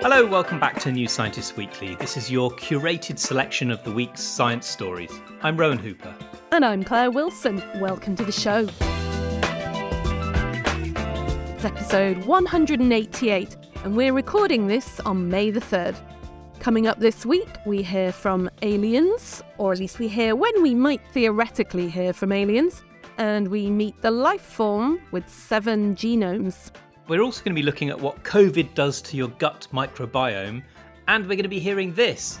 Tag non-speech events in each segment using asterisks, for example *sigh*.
Hello, welcome back to New Scientist Weekly. This is your curated selection of the week's science stories. I'm Rowan Hooper. And I'm Claire Wilson. Welcome to the show. It's episode 188, and we're recording this on May the 3rd. Coming up this week, we hear from aliens, or at least we hear when we might theoretically hear from aliens, and we meet the life form with seven genomes. We're also going to be looking at what COVID does to your gut microbiome, and we're going to be hearing this.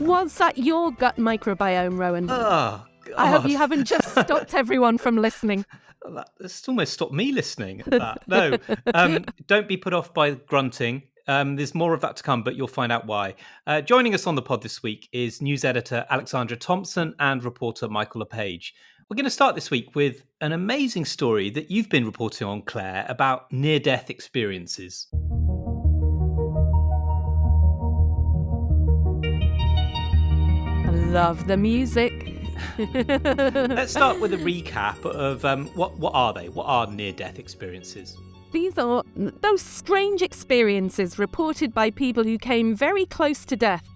Was that your gut microbiome, Rowan? Oh, God. I hope you haven't just stopped everyone from listening. *laughs* That's almost stopped me listening at that. No, *laughs* um, don't be put off by grunting. Um, there's more of that to come, but you'll find out why. Uh, joining us on the pod this week is news editor Alexandra Thompson and reporter Michael Le Page. We're going to start this week with an amazing story that you've been reporting on, Claire, about near death experiences. I love the music. *laughs* Let's start with a *laughs* recap of um, what what are they? What are near death experiences? These are those strange experiences reported by people who came very close to death.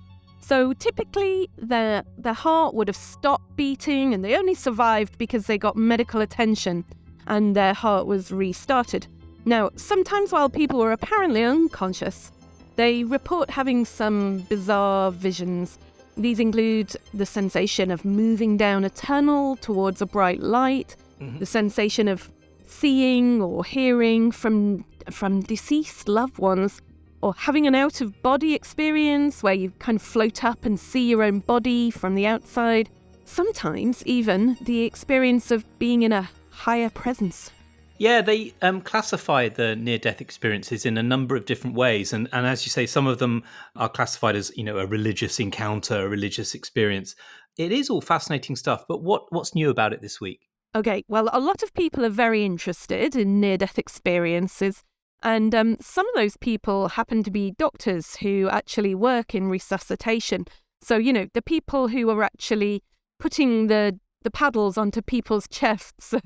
So typically, their their heart would have stopped beating, and they only survived because they got medical attention, and their heart was restarted. Now, sometimes while people were apparently unconscious, they report having some bizarre visions. These include the sensation of moving down a tunnel towards a bright light, Mhm. the sensation of seeing or hearing from from deceased loved ones, or having an out of body experience where you kind of float up and see your own body from the outside. Sometimes even the experience of being in a higher presence. Yeah, they um, classify the near-death experiences in a number of different ways, and and as you say, some of them are classified as you know a religious encounter, a religious experience. It is all fascinating stuff, but what what's new about it this week? Okay, well, a lot of people are very interested in near death experiences. And um, some of those people happen to be doctors who actually work in resuscitation. So, you know, the people who are actually putting the, the paddles onto people's chests *laughs*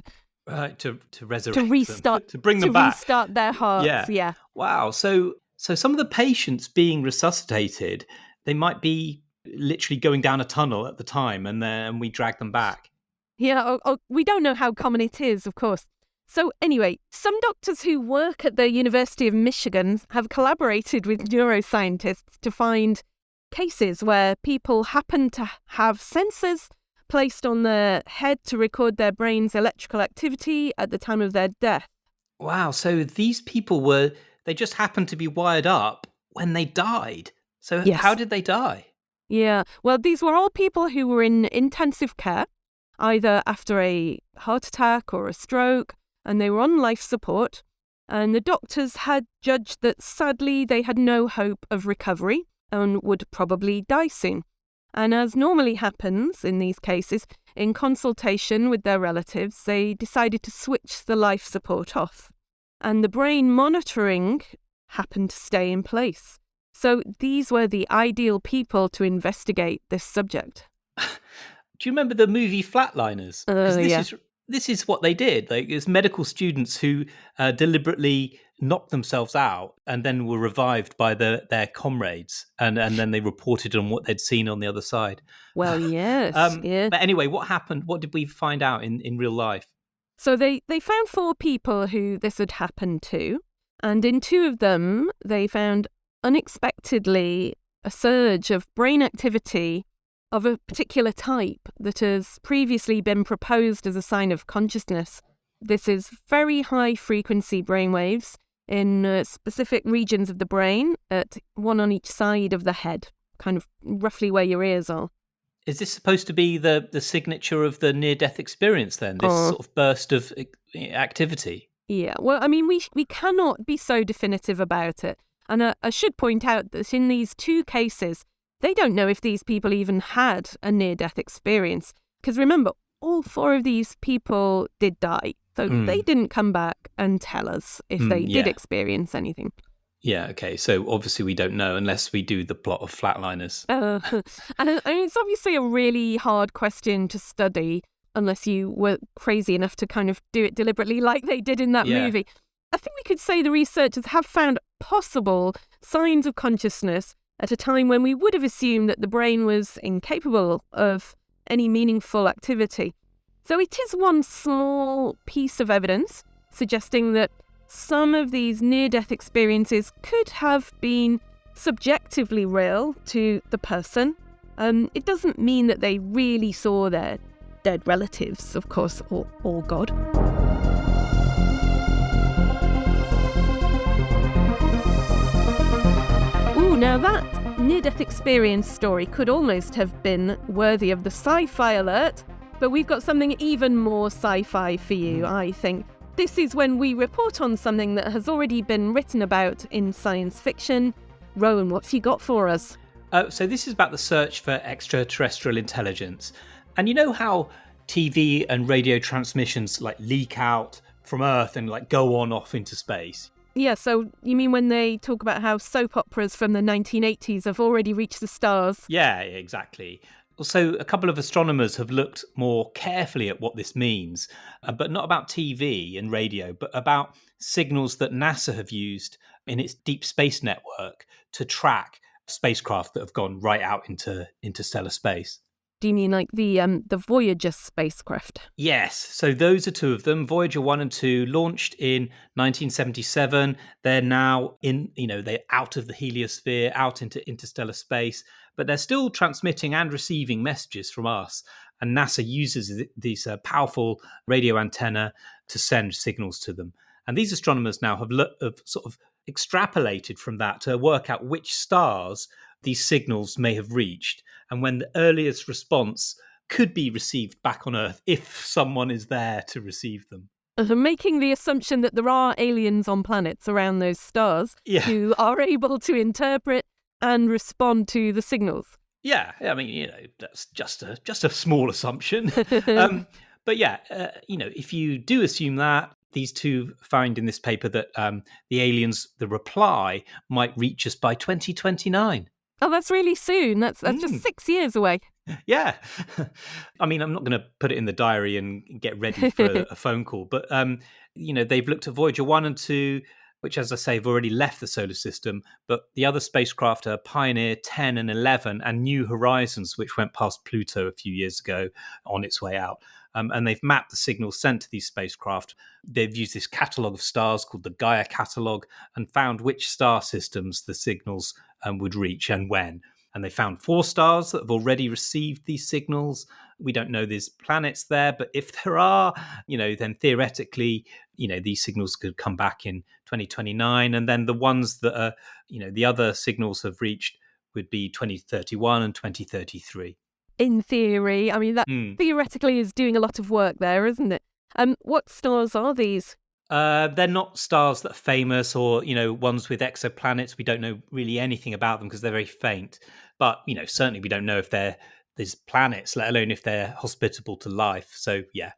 Right to to resurrect to them, restart to bring to them back. restart their hearts. Yeah. yeah. Wow. So so some of the patients being resuscitated, they might be literally going down a tunnel at the time, and then we drag them back. Yeah, oh, oh, we don't know how common it is, of course. So, anyway, some doctors who work at the University of Michigan have collaborated with neuroscientists to find cases where people happen to have sensors placed on their head to record their brain's electrical activity at the time of their death. Wow. So these people were they just happened to be wired up when they died. So Yes. how did they die? Yeah, well, these were all people who were in intensive care, either after a heart attack or a stroke, and they were on life support. And the doctors had judged that sadly they had no hope of recovery and would probably die soon. And as normally happens in these cases, in consultation with their relatives, they decided to switch the life support off. And the brain monitoring happened to stay in place. So these were the ideal people to investigate this subject. *laughs* Do you remember the movie Flatliners? Uh, this yeah. is this is what they did. Like it's medical students who uh, deliberately knocked themselves out and then were revived by the, their comrades, and and then they reported on what they'd seen on the other side. Well, *laughs* yes, Um, yeah. But anyway, what happened? What did we find out in, in real life? So they, they found four people who this had happened to, and in two of them, they found unexpectedly a surge of brain activity of a particular type that has previously been proposed as a sign of consciousness. This is very high frequency brainwaves in uh, specific regions of the brain, at one on each side of the head, kind of roughly where your ears are. Is this supposed to be the, the signature of the near death experience then? This sort of burst of uh, activity? Yeah, well, I mean, we we cannot be so definitive about it. And uh, I should point out that in these two cases, they don't know if these people even had a near death experience. Because remember, all four of these people did die. So Mm. they didn't come back and tell us if Mm, they did yeah. experience anything. Yeah, okay. So obviously we don't know unless we do the plot of Flatliners. Uh, *laughs* and uh, I mean, it's obviously a really hard question to study unless you were crazy enough to kind of do it deliberately like they did in that Yeah. movie. I think we could say the researchers have found possible signs of consciousness at a time when we would have assumed that the brain was incapable of any meaningful activity. So it is one small piece of evidence suggesting that some of these near death experiences could have been subjectively real to the person. Um, it doesn't mean that they really saw their dead relatives, of course, or, or God. Now that near death experience story could almost have been worthy of the sci fi alert, but we've got something even more sci fi for you, I think. This is when we report on something that has already been written about in science fiction. Rowan, what's he got for us? Uh, so, this is about the search for extraterrestrial intelligence. And you know how TV and radio transmissions like leak out from Earth and like go on off into space? Yeah, so you mean when they talk about how soap operas from the 1980s have already reached the stars? Yeah, exactly. So, a couple of astronomers have looked more carefully at what this means, uh, but not about TV and radio, but about signals that NASA have used in its deep space network to track spacecraft that have gone right out into interstellar space. Do you mean like the um, the Voyager spacecraft? Yes. So those are two of them. Voyager one and two launched in 1977. They're now in, you know, they're out of the heliosphere, out into interstellar space, but they're still transmitting and receiving messages from us. And NASA uses these uh, powerful radio antenna to send signals to them. And these astronomers now have, lo- have sort of extrapolated from that to work out which stars these signals may have reached and when the earliest response could be received back on Earth if someone is there to receive them. Making the assumption that there are aliens on planets around those stars Yeah. who are able to interpret and respond to the signals. Yeah, I mean, you know, that's just a just a small assumption. *laughs* um, but yeah, uh, you know, if you do assume that these two find in this paper that um, the aliens, the reply might reach us by 2029. Oh, that's really soon. That's that's Mm. just six years away. Yeah, *laughs* I mean, I'm not going to put it in the diary and get ready for a, *laughs* a phone call, but um, you know, they've looked at Voyager one and two, which, as I say, have already left the solar system. But the other spacecraft are Pioneer 10 and 11, and New Horizons, which went past Pluto a few years ago on its way out. Um, and they've mapped the signals sent to these spacecraft. They've used this catalogue of stars called the Gaia catalogue and found which star systems the signals um, would reach and when and they found four stars that have already received these signals. We don't know there's planets there, but if *laughs* there are, you know, then theoretically, you know, these signals could come back in 2029. And then the ones that are, you know, the other signals have reached would be 2031 and 2033. In theory, I mean that Hmm. theoretically is doing a lot of work there, isn't it? Um, what stars are these? Uh, they're not stars that are famous or, you know, ones with exoplanets. We don't know really anything about them because they're very faint. But, you know, certainly we don't know if they're there's planets, let alone if they're hospitable to life. So, yeah.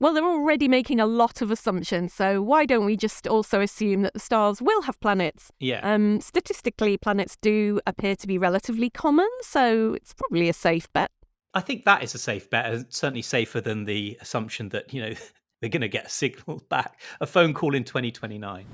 Well, they're already making a lot of assumptions, so why don't we just also assume that the stars will have planets? Yeah. Um, statistically, planets do appear to be relatively common, so it's probably a safe bet. I think that is a safe bet, and certainly safer than the assumption that, you know, we're going to get a signal *laughs* back, a phone call in 2029.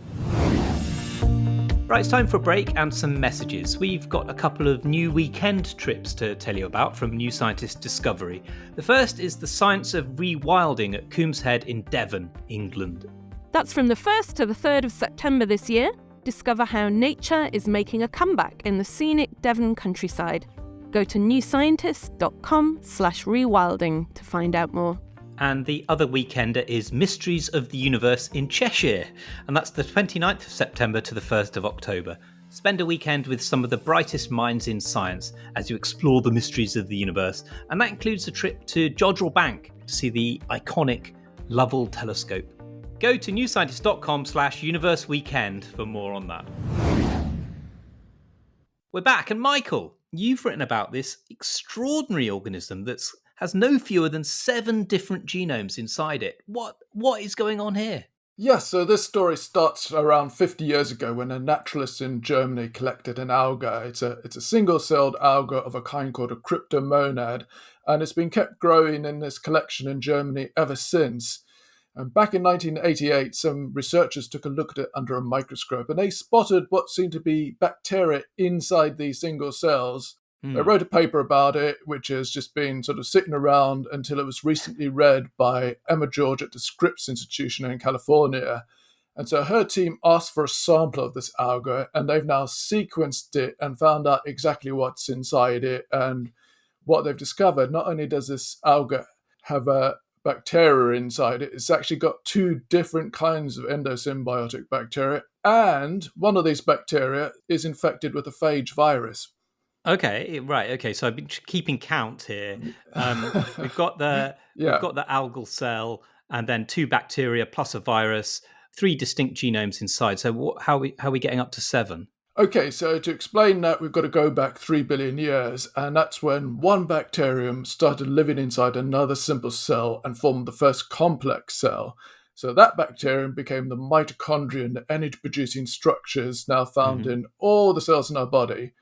Right, it's time for a break and some messages. We've got a couple of new weekend trips to tell you about from New Scientist Discovery. The first is the science of rewilding at Coombs Head in Devon, England. That's from the 1st to the 3rd of September this year. Discover how nature is making a comeback in the scenic Devon countryside. Go to newscientist.com slash rewilding to find out more. And the other weekender is Mysteries of the Universe in Cheshire, and that's the 29th of September to the 1st of October. Spend a weekend with some of the brightest minds in science as you explore the mysteries of the universe, and that includes a trip to Jodrell Bank to see the iconic Lovell telescope. Go to newscientist.com slash universe weekend for more on that. We're back, and Michael, you've written about this extraordinary organism that's has no fewer than seven different genomes inside it. What what is going on here? Yeah, so this story starts around 50 years ago when a naturalist in Germany collected an alga. It's a it's a single-celled alga of a kind called a cryptomonad, and it's been kept growing in this collection in Germany ever since. And back in 1988, some researchers took a look at it under a microscope and they spotted what seemed to be bacteria inside these single cells. Mm. They hmm. wrote a paper about it, which has just been sort of sitting around until it was recently read by Emma George at the Scripps Institution in California. And so her team asked for a sample of this alga, and they've now sequenced it and found out exactly what's inside it. And what they've discovered, not only does this alga have a bacteria inside it, it's actually got two different kinds of endosymbiotic bacteria. And one of these bacteria is infected with a phage virus. Okay, right. Okay, so I've been keeping count here. Um, we've got the *laughs* yeah. we've got the algal cell, and then two bacteria plus a virus, three distinct genomes inside. So what, how are we how are we getting up to seven? Okay, so to explain that, we've got to go back three billion years, and that's when one bacterium started living inside another simple cell and formed the first complex cell. So that bacterium became the mitochondrion, the energy producing structures now found mm-hmm. in all the cells in our body.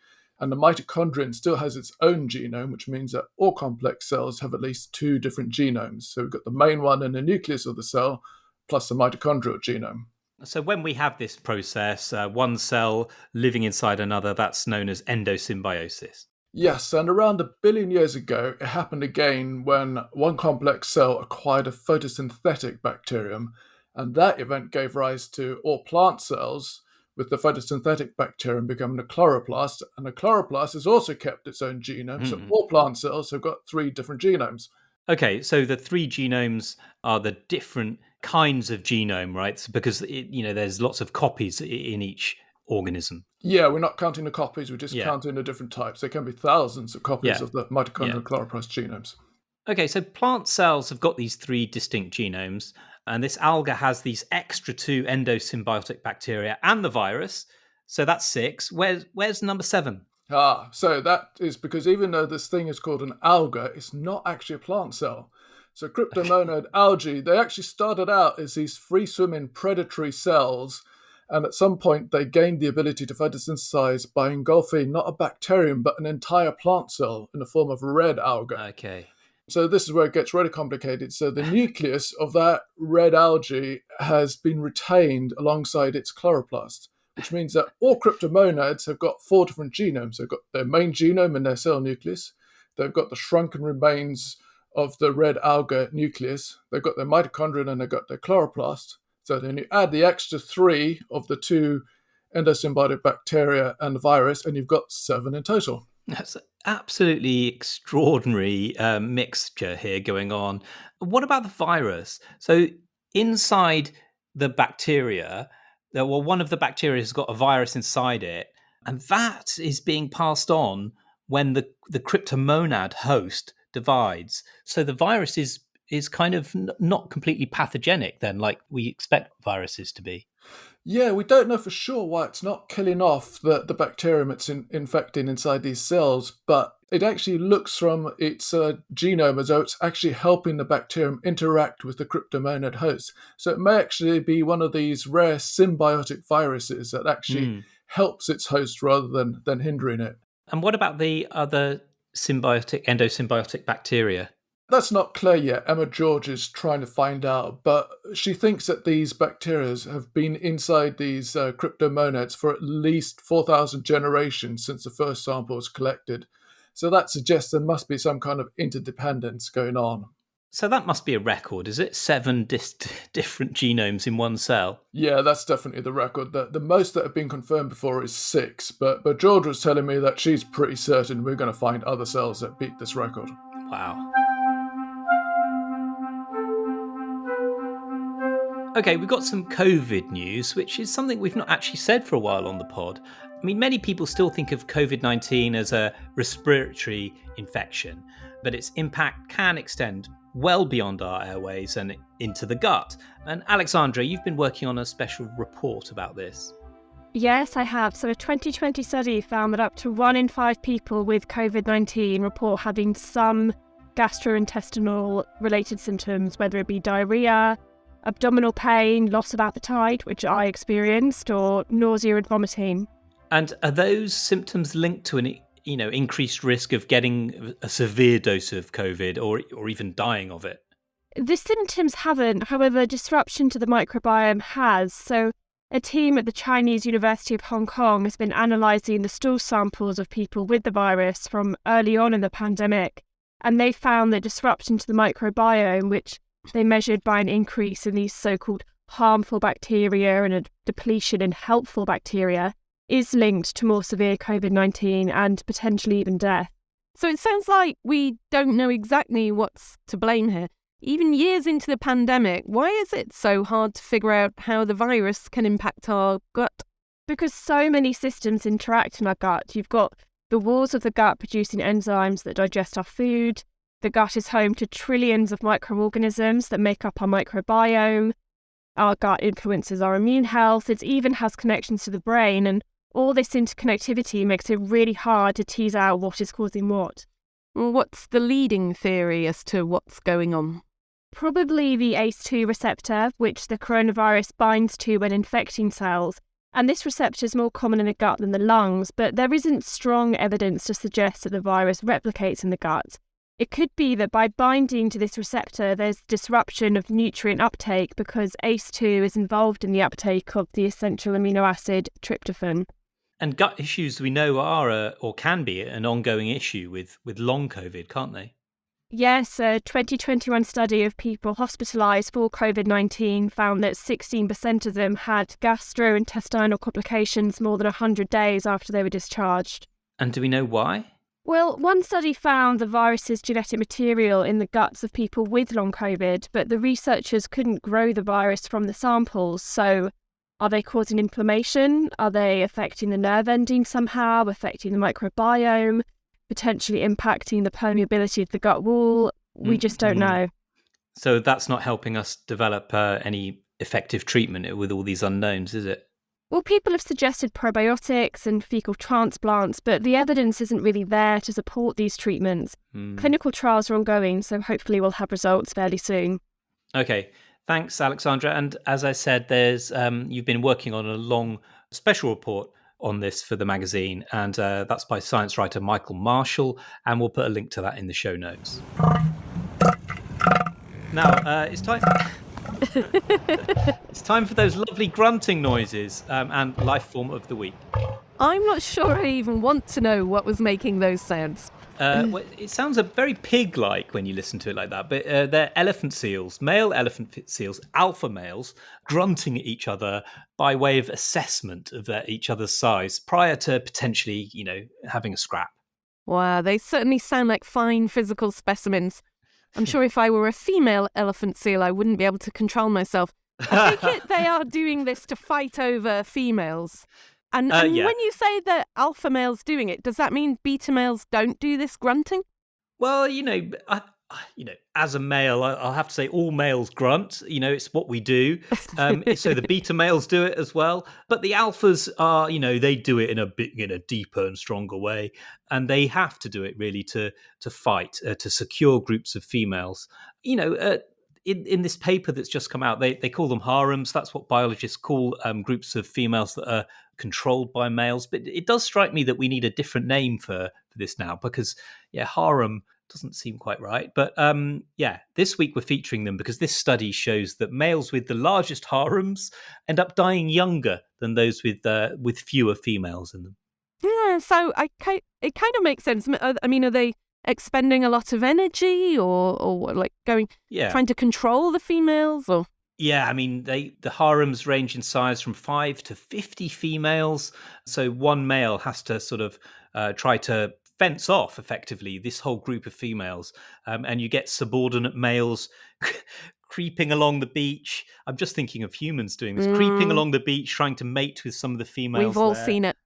And the mitochondrion still has its own genome, which means that all complex cells have at least two different genomes. So we've got the main one in the nucleus of the cell, plus the mitochondrial genome. So when we have this process, uh, one cell living inside another, that's known as endosymbiosis. Yes, and around a billion years ago, it happened again when one complex cell acquired a photosynthetic bacterium, and that event gave rise to all plant cells, with the photosynthetic bacterium becoming a chloroplast, and a chloroplast has also kept its own genome, mm. so hmm. all plant cells have got three different genomes. Okay, so the three genomes are the different kinds of genome, right? Because it, you know there's lots of copies in each organism. Yeah, we're not counting the copies; we're just yeah. counting the different types. There can be thousands of copies yeah. of the mitochondrial yeah. chloroplast genomes. Okay, so plant cells have got these three distinct genomes, and this alga has these extra two endosymbiotic bacteria and the virus. So that's six. Where's where's number seven? Ah, so that is because even though this thing is called an alga, it's not actually a plant cell. So cryptomonad *laughs* algae, they actually started out as these free swimming predatory cells. And at some point, they gained the ability to photosynthesize by engulfing not a bacterium, but an entire plant cell in the form of red alga. Okay. So this is where it gets really complicated. So the nucleus of that red algae has been retained alongside its chloroplast, which means that all cryptomonads have got four different genomes. They've got their main genome in their cell nucleus. They've got the shrunken remains of the red alga nucleus. They've got their mitochondria and they've got their chloroplast. So then you add the extra three of the two endosymbiotic bacteria and virus, and you've got seven in total. That's absolutely extraordinary uh, mixture here going on. What about the virus? So inside the bacteria, well, one of the bacteria has got a virus inside it, and that is being passed on when the the cryptomonad host divides. So the virus is is kind of not completely pathogenic then, like we expect viruses to be. Yeah, we don't know for sure why it's not killing off the, the bacterium it's in, infecting inside these cells, but it actually looks from its uh, genome as though it's actually helping the bacterium interact with the cryptomonad host. So it may actually be one of these rare symbiotic viruses that actually mm. helps its host rather than, than hindering it. And what about the other symbiotic, endosymbiotic bacteria? That's not clear yet. Emma George is trying to find out, but she thinks that these bacteria have been inside these uh, cryptomonads for at least 4,000 generations since the first sample was collected. So that suggests there must be some kind of interdependence going on. So that must be a record, is it? Seven dis- *laughs* different genomes in one cell. Yeah, that's definitely the record. The, the most that have been confirmed before is six, but but George was telling me that she's pretty certain we're going to find other cells that beat this record. Wow. Okay, we've got some COVID news, which is something we've not actually said for a while on the pod. I mean, many people still think of COVID 19 as a respiratory infection, but its impact can extend well beyond our airways and into the gut. And Alexandra, you've been working on a special report about this. Yes, I have. So, a 2020 study found that up to one in five people with COVID 19 report having some gastrointestinal related symptoms, whether it be diarrhea, abdominal pain, loss of appetite, which I experienced, or nausea and vomiting. And are those symptoms linked to an you know increased risk of getting a severe dose of COVID or or even dying of it? The symptoms haven't. However, disruption to the microbiome has. So, a team at the Chinese University of Hong Kong has been analysing the stool samples of people with the virus from early on in the pandemic, and they found that disruption to the microbiome, which they measured by an increase in these so called harmful bacteria and a depletion in helpful bacteria, is linked to more severe COVID 19 and potentially even death. So it sounds like we don't know exactly what's to blame here. Even years into the pandemic, why is it so hard to figure out how the virus can impact our gut? Because so many systems interact in our gut. You've got the walls of the gut producing enzymes that digest our food. The gut is home to trillions of microorganisms that make up our microbiome. Our gut influences our immune health. It even has connections to the brain. And all this interconnectivity makes it really hard to tease out what is causing what. What's the leading theory as to what's going on? Probably the ACE2 receptor, which the coronavirus binds to when infecting cells. And this receptor is more common in the gut than the lungs, but there isn't strong evidence to suggest that the virus replicates in the gut. It could be that by binding to this receptor, there's disruption of nutrient uptake because ACE2 is involved in the uptake of the essential amino acid tryptophan. And gut issues we know are a, or can be an ongoing issue with, with long COVID, can't they? Yes, a 2021 study of people hospitalised for COVID 19 found that 16% of them had gastrointestinal complications more than 100 days after they were discharged. And do we know why? Well, one study found the virus's genetic material in the guts of people with long COVID, but the researchers couldn't grow the virus from the samples. So, are they causing inflammation? Are they affecting the nerve ending somehow, affecting the microbiome? potentially impacting the permeability of the gut wall. We just don't Mm-hmm. know. So that's not helping us develop uh, any effective treatment with all these unknowns, is it? Well, people have suggested probiotics and fecal transplants, but the evidence isn't really there to support these treatments. Hmm. Clinical trials are ongoing, so hopefully we'll have results fairly soon. Okay, thanks, Alexandra. And as I said, there's um, you've been working on a long special report on this for the magazine, and uh, that's by science writer Michael Marshall, and we'll put a link to that in the show notes. Now uh, it's time. *laughs* it's time for those lovely grunting noises um, and life form of the week. I'm not sure I even want to know what was making those sounds. Uh, well, it sounds a very pig-like when you listen to it like that, but uh, they're elephant seals, male elephant seals, alpha males, grunting at each other by way of assessment of their, each other's size prior to potentially, you know, having a scrap. Wow, they certainly sound like fine physical specimens. I'm sure if I were a female elephant seal, I wouldn't be able to control myself. I take it they are *laughs* doing this to fight over females. And, Uh, and yeah. when you say that alpha males doing it, does that mean beta males don't do this grunting? Well, you know, I, you know, as a male, I- I'll have to say all males grunt. You know, it's what we do. Um, *laughs* so the beta males do it as well, but the alphas are, you know, they do it in a bit, in a deeper and stronger way, and they have to do it really to to fight uh, to secure groups of females. You know. Uh, in, in this paper that's just come out, they, they call them harems. That's what biologists call um, groups of females that are controlled by males. But it does strike me that we need a different name for, for this now because, yeah, harem doesn't seem quite right. But um, yeah, this week we're featuring them because this study shows that males with the largest harems end up dying younger than those with uh, with fewer females in them. Yeah, so I it kind of makes sense. I I mean, are they expending a lot of energy or, or like going, Yeah, trying to control the females or? Yeah, I mean, they the harems range in size from five to fifty females. So one male has to sort of uh, try to fence off effectively this whole group of females, um, and you get subordinate males *laughs* creeping along the beach. I'm just thinking of humans doing this, creeping Mm. along the beach, trying to mate with some of the females. We've all there. seen it.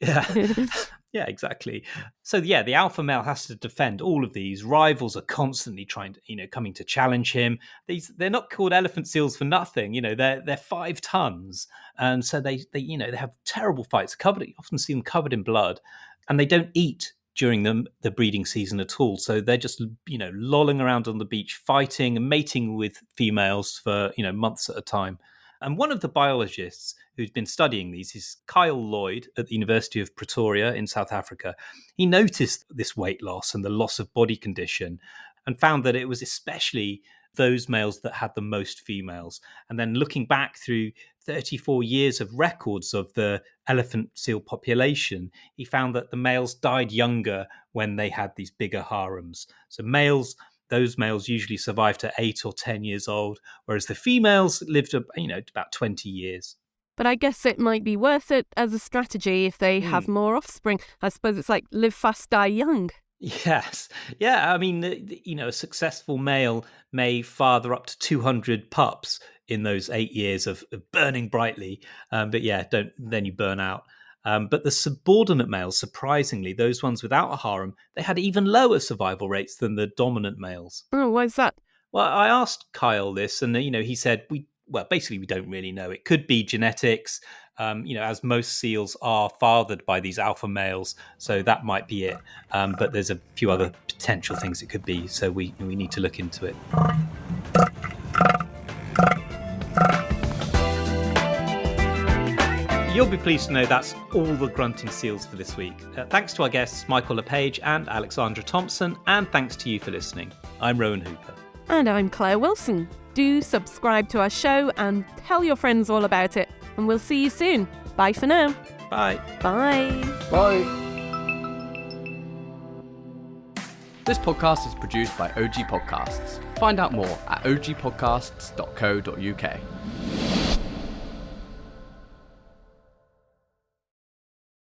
Yeah. *laughs* *laughs* yeah, exactly. So yeah, the alpha male has to defend all of these. Rivals are constantly trying to, you know, coming to challenge him. These they're not called elephant seals for nothing. You know, they're they're five tons, and so they they you know they have terrible fights. Covered, you often see them covered in blood, and they don't eat during the the breeding season at all. So they're just you know lolling around on the beach, fighting and mating with females for you know months at a time. And one of the biologists who's been studying these is Kyle Lloyd at the University of Pretoria in South Africa. He noticed this weight loss and the loss of body condition and found that it was especially those males that had the most females. And then looking back through 34 years of records of the elephant seal population, he found that the males died younger when they had these bigger harems. So males those males usually survive to eight or 10 years old, whereas the females lived, you know, about 20 years. But I guess it might be worth it as a strategy if they mm. have more offspring. I suppose it's like live fast, die young. Yes. Yeah. I mean, you know, a successful male may father up to 200 pups in those eight years of, of burning brightly. Um, but yeah, don't then you burn out. Um, but the subordinate males, surprisingly, those ones without a harem, they had even lower survival rates than the dominant males. Oh, why is that? Well, I asked Kyle this, and you know, he said we well, basically, we don't really know. It could be genetics, um, you know, as most seals are fathered by these alpha males, so that might be it. Um, but there's a few other potential things it could be, so we we need to look into it. You'll be pleased to know that's all the grunting seals for this week. Uh, thanks to our guests Michael Le Page and Alexandra Thompson, and thanks to you for listening. I'm Rowan Hooper. And I'm Claire Wilson. Do subscribe to our show and tell your friends all about it. And we'll see you soon. Bye for now. Bye. Bye. Bye. This podcast is produced by OG Podcasts. Find out more at ogpodcasts.co.uk.